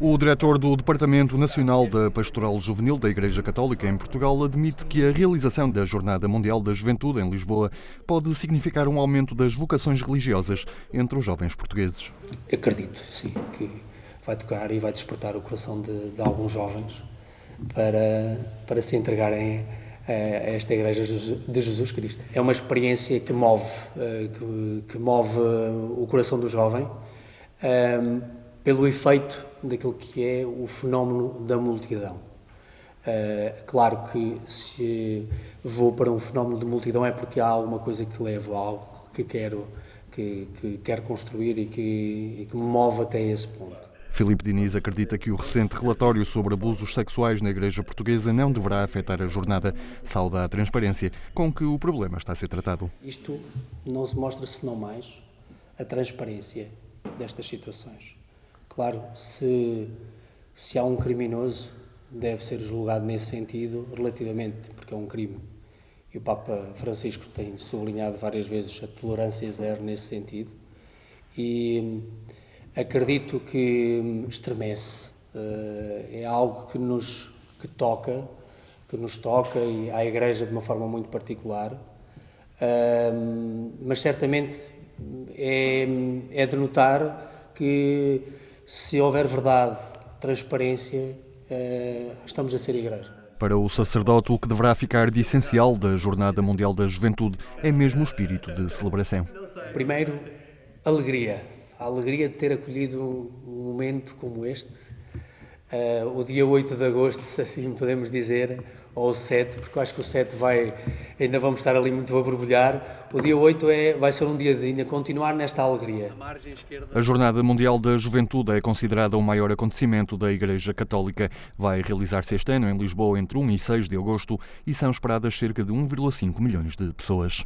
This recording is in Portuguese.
O diretor do Departamento Nacional da Pastoral Juvenil da Igreja Católica em Portugal admite que a realização da Jornada Mundial da Juventude em Lisboa pode significar um aumento das vocações religiosas entre os jovens portugueses. Acredito, sim, que vai tocar e vai despertar o coração de, de alguns jovens para, para se entregarem a esta Igreja de Jesus Cristo. É uma experiência que move, eh, que, que move o coração do jovem um, pelo efeito daquilo que é o fenómeno da multidão. Uh, claro que se vou para um fenómeno de multidão é porque há alguma coisa que levo, algo que quero, que, que quero construir e que, e que me move até esse ponto. Filipe Diniz acredita que o recente relatório sobre abusos sexuais na Igreja Portuguesa não deverá afetar a jornada. Sauda a transparência com que o problema está a ser tratado. Isto não se mostra senão mais a transparência destas situações. Claro, se, se há um criminoso, deve ser julgado nesse sentido, relativamente, porque é um crime. E o Papa Francisco tem sublinhado várias vezes a tolerância zero nesse sentido. E acredito que estremece. Uh, é algo que nos que toca, que nos toca e à Igreja de uma forma muito particular. Uh, mas certamente é, é de notar que se houver verdade, transparência, eh, estamos a ser igreja. Para o sacerdote, o que deverá ficar de essencial da Jornada Mundial da Juventude é mesmo o espírito de celebração. Primeiro, alegria. A alegria de ter acolhido um momento como este, uh, o dia 8 de agosto, assim podemos dizer, ou o 7, porque eu acho que o 7 vai, ainda vamos estar ali muito a borbulhar. O dia 8 é, vai ser um dia de ainda continuar nesta alegria. A Jornada Mundial da Juventude é considerada o maior acontecimento da Igreja Católica. Vai realizar-se este ano em Lisboa entre 1 e 6 de agosto e são esperadas cerca de 1,5 milhões de pessoas.